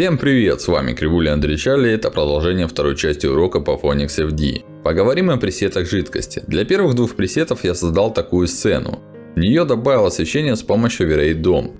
Всем привет, с вами Кривуля Андрей Чарли, это продолжение второй части урока по Phoenix FD. Поговорим о пресетах жидкости. Для первых двух пресетов я создал такую сцену. В нее добавил освещение с помощью V-Ray DOM.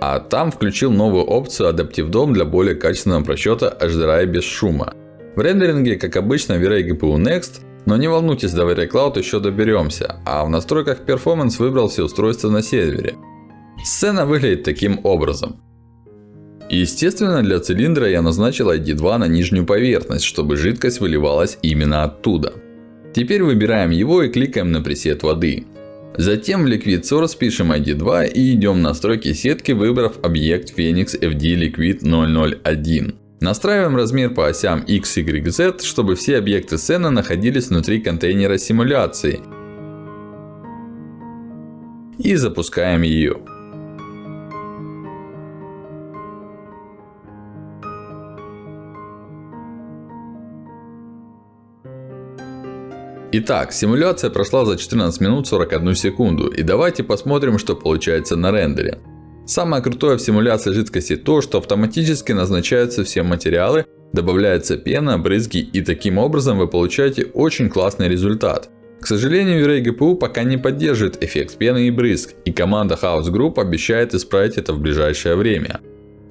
А там включил новую опцию Adaptive DOM для более качественного просчета HDRI без шума. В рендеринге, как обычно, V-Ray GPU Next, но не волнуйтесь, до V-Ray Cloud еще доберемся. А в настройках Performance выбрал все устройства на сервере. Сцена выглядит таким образом. Естественно, для цилиндра я назначил ID2 на нижнюю поверхность, чтобы жидкость выливалась именно оттуда. Теперь выбираем его и кликаем на пресет воды. Затем в Liquid Source пишем ID2 и идем в настройки сетки, выбрав объект Phoenix FD Liquid 001. Настраиваем размер по осям X, Y, Z, чтобы все объекты сцены находились внутри контейнера симуляции. И запускаем ее. Итак, симуляция прошла за 14 минут 41 секунду. И давайте посмотрим, что получается на рендере. Самое крутое в симуляции жидкости то, что автоматически назначаются все материалы, добавляется пена, брызги и таким образом вы получаете очень классный результат. К сожалению, V-Ray GPU пока не поддерживает эффект пены и брызг. И команда House Group обещает исправить это в ближайшее время.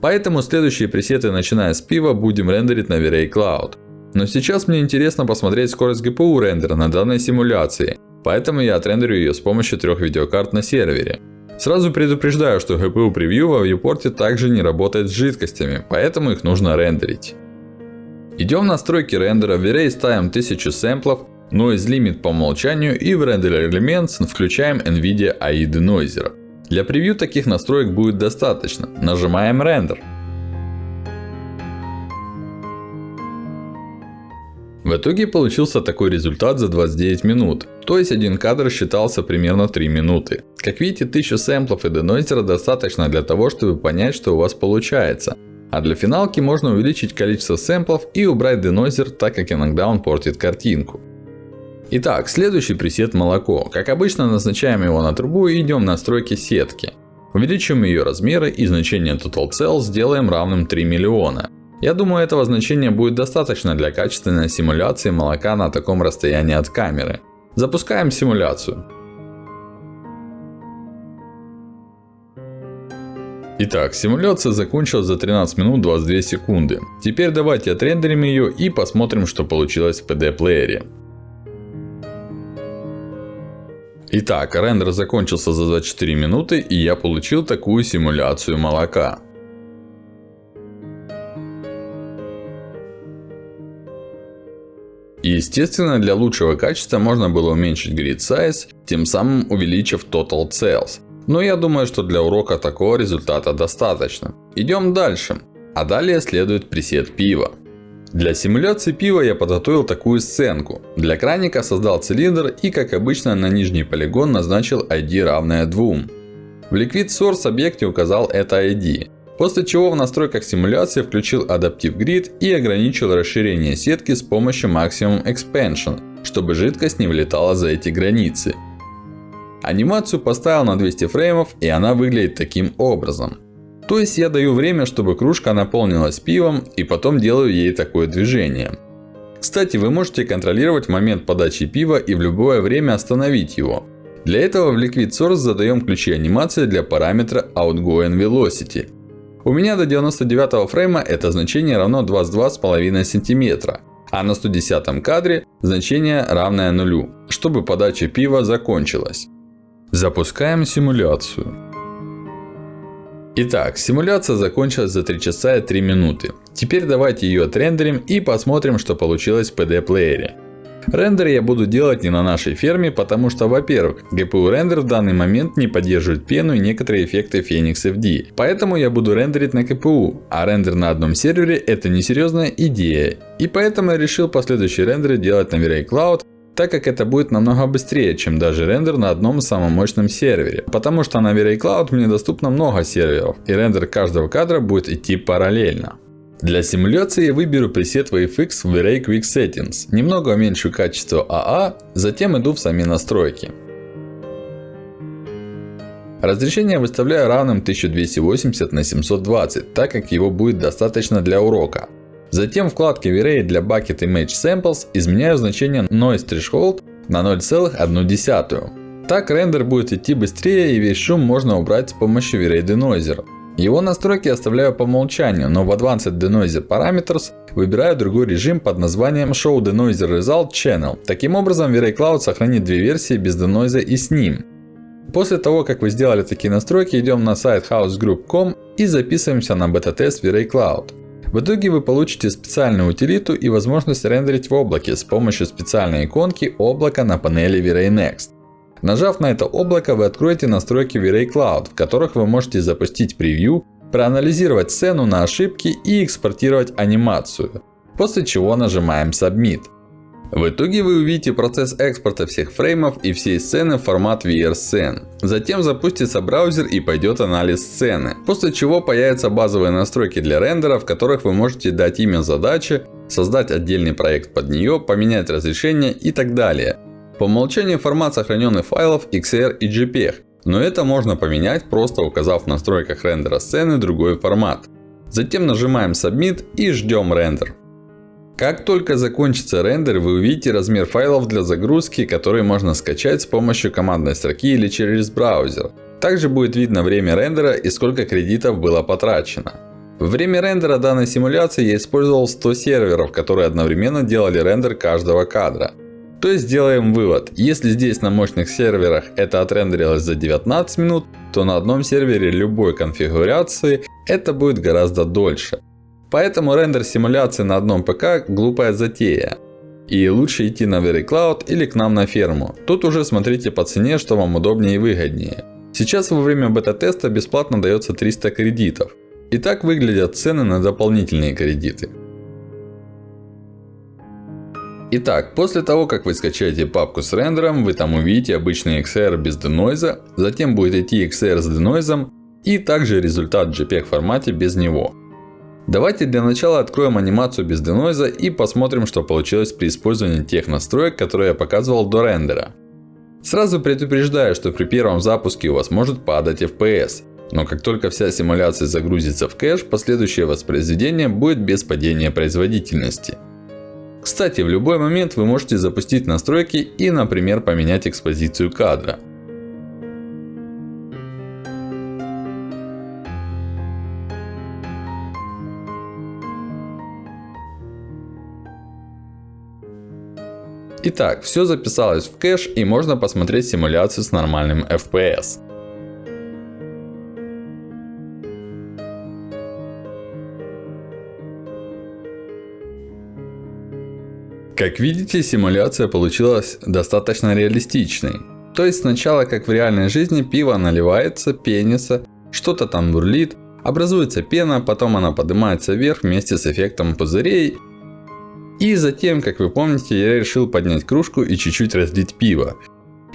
Поэтому следующие пресеты, начиная с пива, будем рендерить на V-Ray Cloud. Но сейчас мне интересно посмотреть скорость GPU рендера на данной симуляции. Поэтому я отрендерю ее с помощью трех видеокарт на сервере. Сразу предупреждаю, что GPU превью во viewport также не работает с жидкостями, поэтому их нужно рендерить. Идем в настройки рендера, в V-Ray ставим 1000 сэмплов, Noise Limit по умолчанию и в Render Elements включаем NVIDIA AI Denoiser. Для превью таких настроек будет достаточно. Нажимаем Render. В итоге получился такой результат за 29 минут. То есть один кадр считался примерно 3 минуты. Как видите 1000 сэмплов и денойзера достаточно для того, чтобы понять, что у вас получается. А для финалки можно увеличить количество сэмплов и убрать денойзер, так как иногда он портит картинку. Итак, следующий пресет молоко. Как обычно назначаем его на трубу и идем в настройки сетки. Увеличим ее размеры и значение Total Cell сделаем равным 3 миллиона. Я думаю, этого значения будет достаточно для качественной симуляции молока на таком расстоянии от камеры. Запускаем симуляцию. Итак, симуляция закончилась за 13 минут 22 секунды. Теперь давайте отрендерим ее и посмотрим, что получилось в PD-плеере. Итак, рендер закончился за 24 минуты и я получил такую симуляцию молока. И естественно, для лучшего качества можно было уменьшить grid size, тем самым увеличив total cells. Но я думаю, что для урока такого результата достаточно. Идем дальше. А далее следует пресет пива. Для симуляции пива я подготовил такую сценку. Для краника создал цилиндр и, как обычно, на нижний полигон назначил ID равное 2. В Liquid Source объекте указал это ID. После чего в настройках симуляции включил Adaptive Grid и ограничил расширение сетки с помощью Maximum Expansion, чтобы жидкость не вылетала за эти границы. Анимацию поставил на 200 фреймов и она выглядит таким образом. То есть я даю время, чтобы кружка наполнилась пивом и потом делаю ей такое движение. Кстати, вы можете контролировать момент подачи пива и в любое время остановить его. Для этого в Liquid Source задаем ключи анимации для параметра Outgoing Velocity. У меня до 99 фрейма это значение равно 22,5 см. А на 110 кадре значение равное нулю, чтобы подача пива закончилась. Запускаем симуляцию. Итак, симуляция закончилась за 3 часа и 3 минуты. Теперь давайте ее отрендерим и посмотрим, что получилось в PD плеере. Рендер я буду делать не на нашей ферме, потому что, во-первых, GPU рендер в данный момент не поддерживает пену и некоторые эффекты Phoenix FD. Поэтому я буду рендерить на КПУ. А рендер на одном сервере это несерьезная идея. И поэтому я решил последующие рендеры делать на V-Ray Cloud, так как это будет намного быстрее, чем даже рендер на одном самом мощном сервере. Потому что на V-Ray Cloud мне доступно много серверов. И рендер каждого кадра будет идти параллельно. Для симуляции я выберу пресет VFX в Array Quick Settings. Немного уменьшу качество AA, затем иду в сами настройки. Разрешение выставляю равным 1280 на 720, так как его будет достаточно для урока. Затем в вкладке V-Ray для Bucket Image Samples изменяю значение Noise Threshold на 0,1. Так рендер будет идти быстрее и весь шум можно убрать с помощью V-Ray Denoiser. Его настройки оставляю по умолчанию, но в Advanced Denoiser Parameters выбираю другой режим под названием Show Denoiser Result Channel. Таким образом V-Ray Cloud сохранит две версии без денойза и с ним. После того, как вы сделали такие настройки, идем на сайт housegroup.com и записываемся на бета-тест V-Ray Cloud. В итоге вы получите специальную утилиту и возможность рендерить в облаке с помощью специальной иконки облака на панели V-Ray Next. Нажав на это облако, вы откроете настройки V-Ray Cloud, в которых вы можете запустить превью, проанализировать сцену на ошибки и экспортировать анимацию. После чего нажимаем Submit. В итоге вы увидите процесс экспорта всех фреймов и всей сцены в формат VR-сцен. Затем запустится браузер и пойдет анализ сцены. После чего появятся базовые настройки для рендера, в которых вы можете дать имя задачи, создать отдельный проект под нее, поменять разрешение и так далее. По умолчанию формат сохраненных файлов XR и JPEG. Но это можно поменять, просто указав в настройках рендера сцены другой формат. Затем нажимаем Submit и ждем рендер. Как только закончится рендер, вы увидите размер файлов для загрузки, которые можно скачать с помощью командной строки или через браузер. Также будет видно время рендера и сколько кредитов было потрачено. Во время рендера данной симуляции я использовал 100 серверов, которые одновременно делали рендер каждого кадра. То есть делаем вывод. Если здесь на мощных серверах это отрендерилось за 19 минут, то на одном сервере любой конфигурации это будет гораздо дольше. Поэтому рендер симуляции на одном ПК глупая затея. И лучше идти на VeryCloud или к нам на ферму. Тут уже смотрите по цене, что вам удобнее и выгоднее. Сейчас во время бета-теста бесплатно дается 300 кредитов. И так выглядят цены на дополнительные кредиты. Итак, после того, как вы скачаете папку с рендером, вы там увидите обычный XR без денойза, затем будет идти XR с денойзом и также результат в JPEG формате без него. Давайте для начала откроем анимацию без денойза и посмотрим, что получилось при использовании тех настроек, которые я показывал до рендера. Сразу предупреждаю, что при первом запуске у вас может падать FPS. Но как только вся симуляция загрузится в кэш, последующее воспроизведение будет без падения производительности. Кстати, в любой момент вы можете запустить настройки и, например, поменять экспозицию кадра. Итак, все записалось в кэш и можно посмотреть симуляцию с нормальным FPS. Как видите, симуляция получилась достаточно реалистичной. То есть сначала, как в реальной жизни, пиво наливается, пенится, что-то там бурлит, образуется пена, потом она поднимается вверх вместе с эффектом пузырей и затем, как вы помните, я решил поднять кружку и чуть-чуть разлить пиво.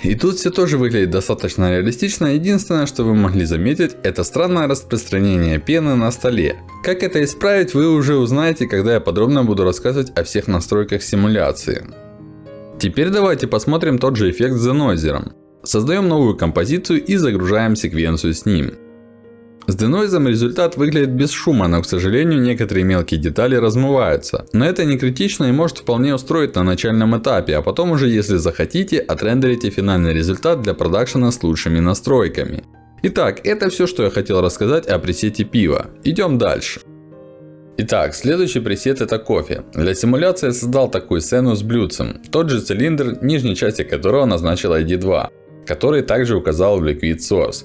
И тут все тоже выглядит достаточно реалистично. Единственное, что вы могли заметить, это странное распространение пены на столе. Как это исправить, вы уже узнаете, когда я подробно буду рассказывать о всех настройках симуляции. Теперь давайте посмотрим тот же эффект с денойзером. Создаем новую композицию и загружаем секвенцию с ним. С денойзом результат выглядит без шума, но к сожалению некоторые мелкие детали размываются. Но это не критично и может вполне устроить на начальном этапе, а потом уже если захотите, отрендерите финальный результат для продакшена с лучшими настройками. Итак, это все, что я хотел рассказать о пресете пива. Идем дальше. Итак, следующий пресет это кофе. Для симуляции я создал такую сцену с блюдцем. Тот же цилиндр, нижней части которого назначил ID2, который также указал в Liquid Source.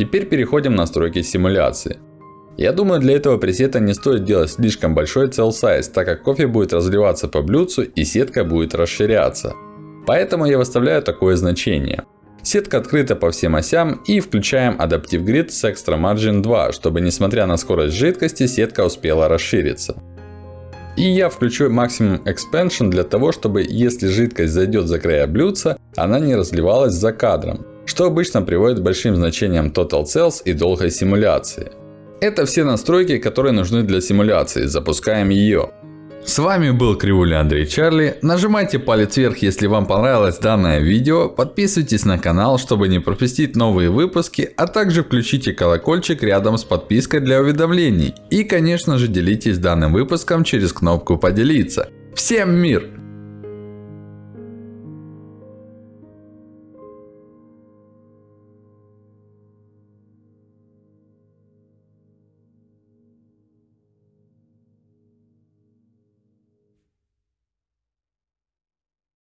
Теперь переходим в настройки симуляции. Я думаю, для этого пресета не стоит делать слишком большой cell size, так как кофе будет разливаться по блюдцу и сетка будет расширяться. Поэтому я выставляю такое значение. Сетка открыта по всем осям и включаем Adaptive Grid с Extra Margin 2, чтобы несмотря на скорость жидкости, сетка успела расшириться. И я включу Maximum Expansion для того, чтобы если жидкость зайдет за края блюдца, она не разливалась за кадром что обычно приводит к большим значениям Total Cells и долгой симуляции. Это все настройки, которые нужны для симуляции. Запускаем ее. С вами был Кривуля Андрей Чарли. Нажимайте палец вверх, если вам понравилось данное видео. Подписывайтесь на канал, чтобы не пропустить новые выпуски. А также включите колокольчик рядом с подпиской для уведомлений. И конечно же делитесь данным выпуском через кнопку поделиться. Всем мир!